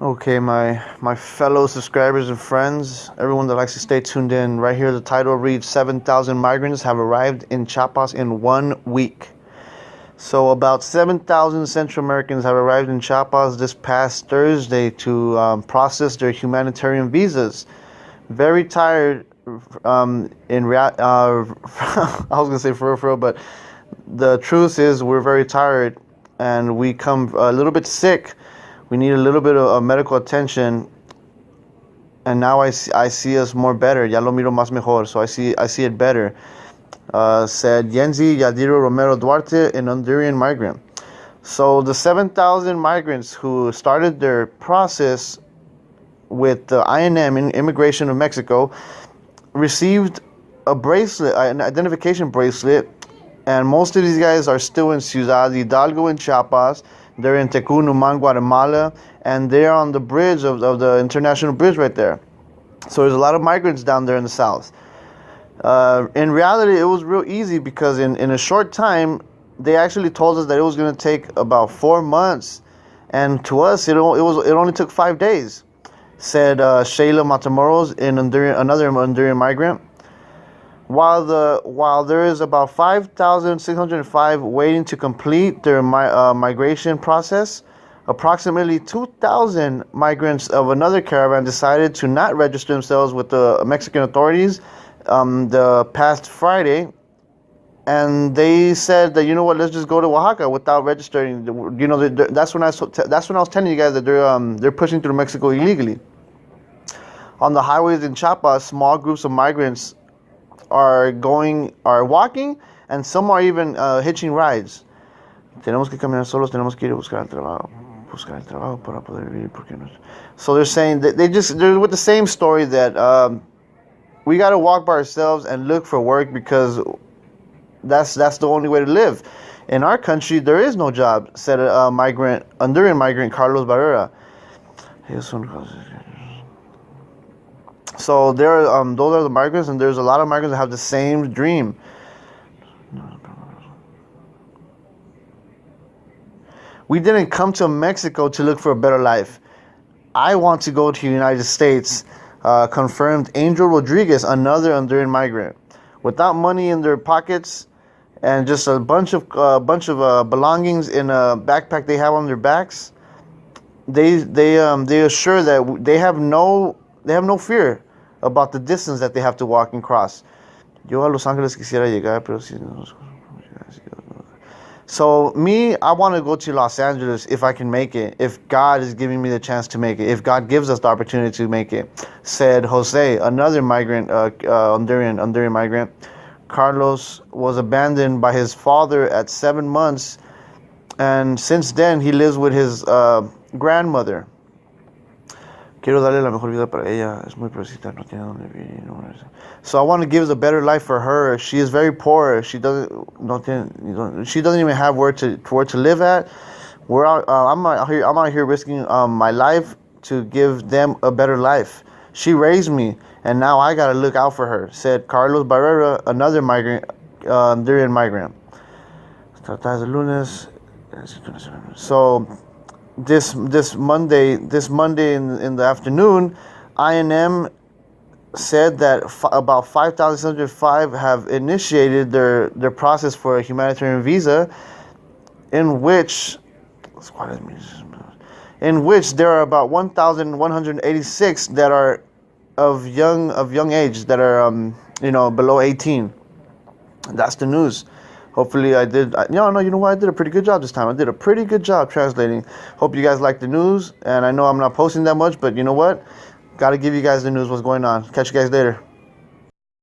Okay, my my fellow subscribers and friends, everyone that likes to stay tuned in, right here the title reads 7,000 migrants have arrived in Chiapas in one week. So, about 7,000 Central Americans have arrived in Chiapas this past Thursday to um, process their humanitarian visas. Very tired um, in rea- uh, I was gonna say for real, for but the truth is we're very tired and we come a little bit sick. We need a little bit of, medical attention. And now I see, I see us more better. Ya lo miro más mejor. So I see I see it better uh, said Yenzi Yadiro Romero Duarte an Honduran migrant so the 7,000 migrants who started their process with the INM in Immigration of Mexico received a bracelet an identification bracelet and most of these guys are still in Ciudad Hidalgo in Chiapas they're in Tecún, Guatemala, and they're on the bridge of, of the international bridge right there. So there's a lot of migrants down there in the south. Uh, in reality, it was real easy because in, in a short time, they actually told us that it was going to take about four months, and to us, it, it was it only took five days. Said uh, Shayla Matamoros, in Honduran, another Honduran migrant. While the while there is about 5,605 waiting to complete their mi- uh, migration process, approximately 2,000 migrants of another caravan decided to not register themselves with the Mexican authorities um, the past Friday, and they said that you know what, let's just go to Oaxaca without registering. You know, that's when I that's when I was telling you guys that they're um, they're pushing through Mexico illegally. On the highways in Chiapas, small groups of migrants are going, are walking, and some are even uh, hitching rides. Tenemos que caminar solos, tenemos que ir a buscar el trabajo. Buscar el trabajo para poder vivir, porque no. So they're saying that they just, they're with the same story that um, we got to walk by ourselves and look for work because that's that's the only way to live. In our country, there is no job, said a migrant, Honduran migrant Carlos Barrera. So there, um, those are the migrants, and there's a lot of migrants that have the same dream. We didn't come to Mexico to look for a better life. I want to go to the United States. Uh, confirmed Angel Rodriguez, another Honduran migrant, without money in their pockets and just a bunch of uh, bunch of uh, belongings in a backpack they have on their backs. They they um, they assure that they have no they have no fear about the distance that they have to walk and cross. Yo a Los Angeles quisiera llegar, pero si no. So me, I want to go to Los Angeles if I can make it. If God is giving me the chance to make it. If God gives us the opportunity to make it, said Jose, another migrant, uh, uh, Honduran, Honduran migrant. Carlos was abandoned by his father at seven months, and since then he lives with his uh, grandmother. Quiero darle la mejor vida para ella. Es muy pobrecita, no tiene dónde vivir. So I want to give the better life for her. She is very poor. She doesn't, no tiene, she doesn't even have where to where to live at. We're out, uh, I'm out here. I'm out here risking um, my life to give them a better life. She raised me, and now I gotta look out for her," said Carlos Barrera, another migrant, uh, Honduran migrant. So this this Monday this Monday in in the afternoon, INM said that f- about 5,605 have initiated their their process for a humanitarian visa, in which in which there are about 1,186 that are of young of young age that are um, you know below 18. That's the news. Hopefully, I did. I, no, no, you know what? I did a pretty good job this time. I did a pretty good job translating. Hope you guys like the news. And I know I'm not posting that much, but you know what? Got to give you guys the news what's going on. Catch you guys later.